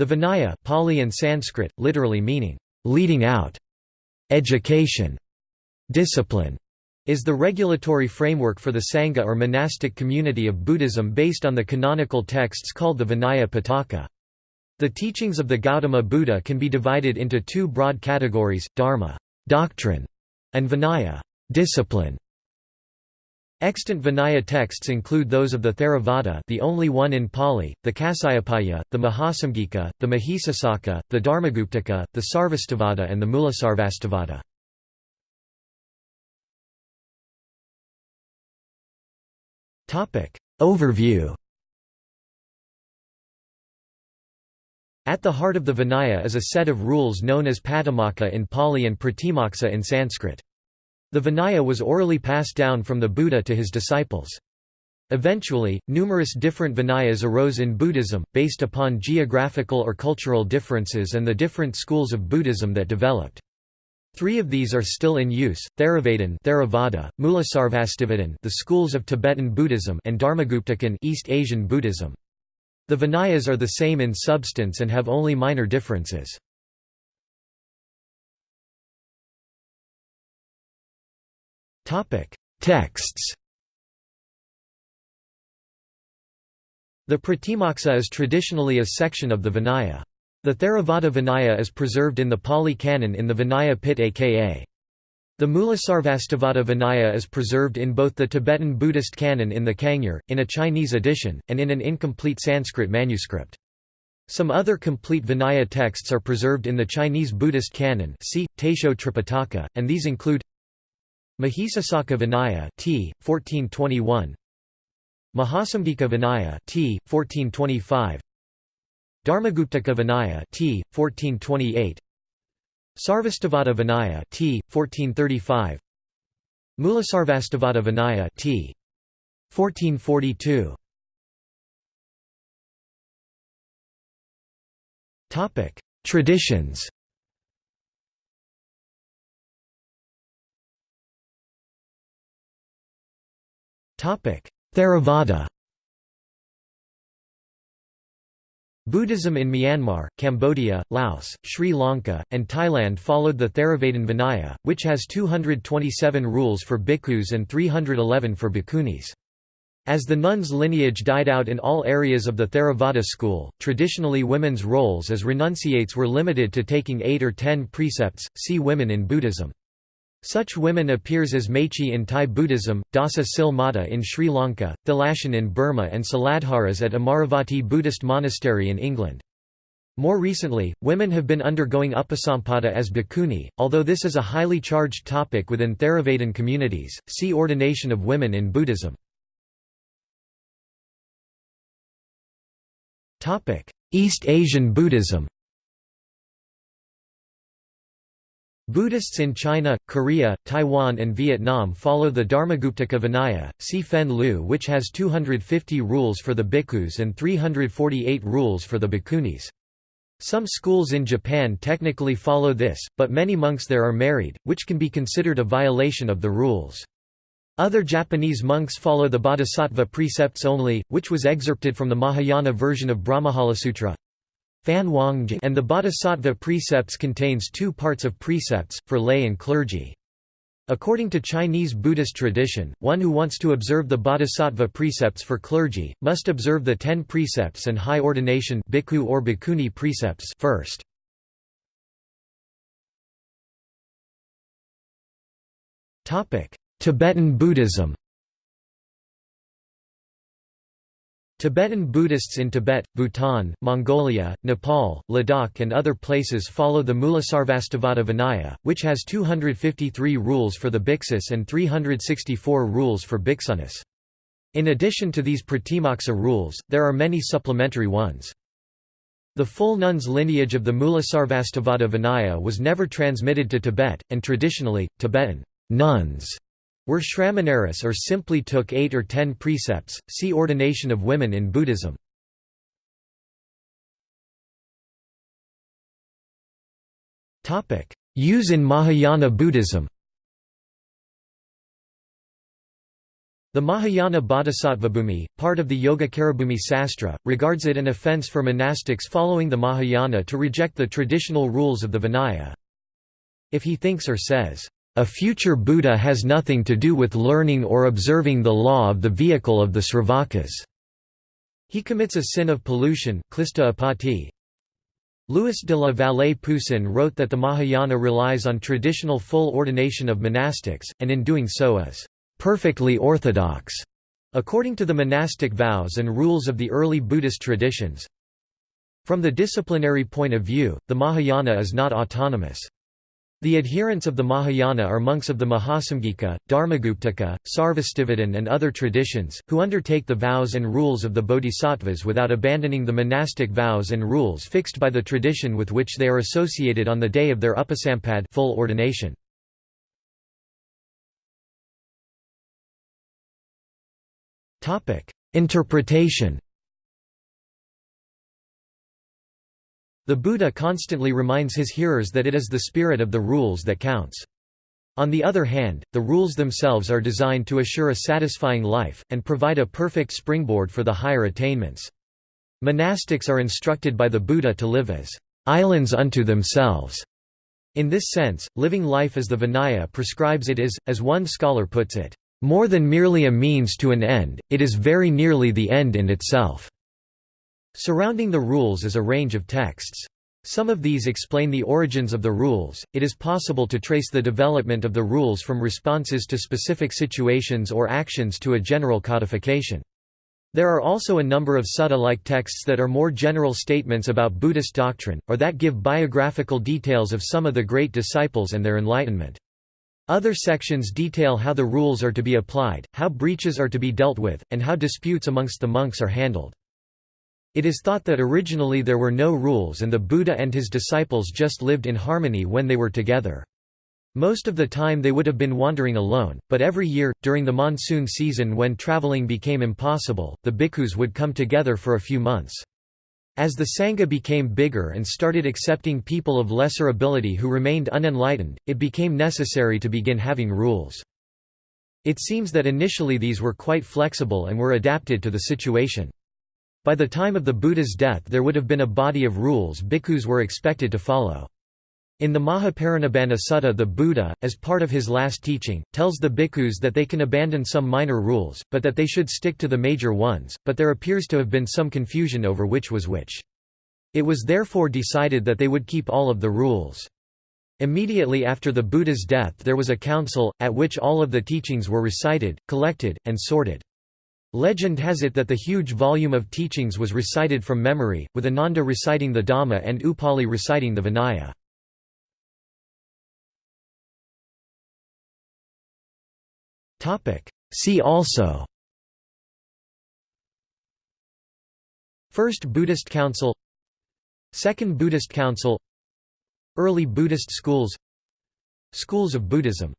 The Vinaya Pali and Sanskrit, literally meaning, "...leading out", education, discipline, is the regulatory framework for the Sangha or monastic community of Buddhism based on the canonical texts called the Vinaya Pitaka. The teachings of the Gautama Buddha can be divided into two broad categories, dharma doctrine", and vinaya discipline". Extant Vinaya texts include those of the Theravada the only one in Pali, the Kasyapiya, the Mahasamgika, the Mahisasaka, the Dharmaguptaka, the Sarvastivada and the Mulasarvastivada. Overview At the heart of the Vinaya is a set of rules known as Patimokkha in Pali and Pratimoksa in Sanskrit. The Vinaya was orally passed down from the Buddha to his disciples. Eventually, numerous different Vinayas arose in Buddhism, based upon geographical or cultural differences and the different schools of Buddhism that developed. Three of these are still in use, Theravadin Theravada, Mulasarvastivadin the schools of Tibetan Buddhism and Dharmaguptakan East Asian Buddhism. The Vinayas are the same in substance and have only minor differences. Texts The Pratimoksa is traditionally a section of the Vinaya. The Theravada Vinaya is preserved in the Pali Canon in the Vinaya Pitaka the Mulasarvastivada Vinaya is preserved in both the Tibetan Buddhist canon in the Kangyur, in a Chinese edition, and in an incomplete Sanskrit manuscript. Some other complete Vinaya texts are preserved in the Chinese Buddhist canon see, Taisho Tripitaka, and these include Mahisasaka Vinaya t. 1421 Mahasamgika Vinaya t. 1425 Dharmaguptaka Vinaya t. 1428 Sarvastivada Vinaya t. 1435 Mulasarvastivada Vinaya t. 1442 Topic: Traditions. Theravada. Buddhism in Myanmar, Cambodia, Laos, Sri Lanka, and Thailand followed the Theravada Vinaya, which has 227 rules for bhikkhus and 311 for bhikkhunis. As the nuns' lineage died out in all areas of the Theravada school, traditionally women's roles as renunciates were limited to taking eight or ten precepts, see Women in Buddhism. Such women appears as Maechi in Thai Buddhism, Dasa Sil Mata in Sri Lanka, Thilashin in Burma and Siladharas at Amaravati Buddhist Monastery in England. More recently, women have been undergoing upasampada as bhikkhuni, although this is a highly charged topic within Theravadan communities, see Ordination of Women in Buddhism. East Asian Buddhism Buddhists in China, Korea, Taiwan and Vietnam follow the Dharmaguptaka Vinaya, see Fen Lu which has 250 rules for the bhikkhus and 348 rules for the bhikkhunis. Some schools in Japan technically follow this, but many monks there are married, which can be considered a violation of the rules. Other Japanese monks follow the Bodhisattva precepts only, which was excerpted from the Mahayana version of Brahmajalasutra. Fan and the Bodhisattva precepts contains two parts of precepts, for lay and clergy. According to Chinese Buddhist tradition, one who wants to observe the Bodhisattva precepts for clergy, must observe the ten precepts and high ordination bhikkhu or bhikkhuni precepts first. Tibetan Buddhism Tibetan Buddhists in Tibet, Bhutan, Mongolia, Nepal, Ladakh and other places follow the Mulasarvastivada Vinaya, which has 253 rules for the bhiksus and 364 rules for bhiksunis. In addition to these Pratimoksa rules, there are many supplementary ones. The full nuns lineage of the Mulasarvastivada Vinaya was never transmitted to Tibet, and traditionally, Tibetan nuns were Shramaneris or simply took eight or ten precepts, see Ordination of Women in Buddhism. Use in Mahayana Buddhism The Mahayana Bodhisattvabhumi, part of the Yogacarabhumi Sastra, regards it an offense for monastics following the Mahayana to reject the traditional rules of the Vinaya. If he thinks or says, "...a future Buddha has nothing to do with learning or observing the law of the vehicle of the Sravakas," he commits a sin of pollution Louis de la Vallée Poussin wrote that the Mahayana relies on traditional full ordination of monastics, and in doing so is perfectly orthodox, according to the monastic vows and rules of the early Buddhist traditions. From the disciplinary point of view, the Mahayana is not autonomous. The adherents of the Mahayana are monks of the Mahasamgika, Dharmaguptaka, Sarvastivadin and other traditions, who undertake the vows and rules of the bodhisattvas without abandoning the monastic vows and rules fixed by the tradition with which they are associated on the day of their upasampad full ordination. Interpretation The Buddha constantly reminds his hearers that it is the spirit of the rules that counts. On the other hand, the rules themselves are designed to assure a satisfying life, and provide a perfect springboard for the higher attainments. Monastics are instructed by the Buddha to live as islands unto themselves. In this sense, living life as the Vinaya prescribes it is, as one scholar puts it, more than merely a means to an end, it is very nearly the end in itself. Surrounding the rules is a range of texts. Some of these explain the origins of the rules. It is possible to trace the development of the rules from responses to specific situations or actions to a general codification. There are also a number of sutta-like texts that are more general statements about Buddhist doctrine, or that give biographical details of some of the great disciples and their enlightenment. Other sections detail how the rules are to be applied, how breaches are to be dealt with, and how disputes amongst the monks are handled. It is thought that originally there were no rules and the Buddha and his disciples just lived in harmony when they were together. Most of the time they would have been wandering alone, but every year, during the monsoon season when traveling became impossible, the bhikkhus would come together for a few months. As the Sangha became bigger and started accepting people of lesser ability who remained unenlightened, it became necessary to begin having rules. It seems that initially these were quite flexible and were adapted to the situation. By the time of the Buddha's death there would have been a body of rules bhikkhus were expected to follow. In the Mahaparinibbana Sutta the Buddha, as part of his last teaching, tells the bhikkhus that they can abandon some minor rules, but that they should stick to the major ones, but there appears to have been some confusion over which was which. It was therefore decided that they would keep all of the rules. Immediately after the Buddha's death there was a council, at which all of the teachings were recited, collected, and sorted. Legend has it that the huge volume of teachings was recited from memory, with Ananda reciting the Dhamma and Upali reciting the Vinaya. See also First Buddhist Council Second Buddhist Council Early Buddhist schools Schools of Buddhism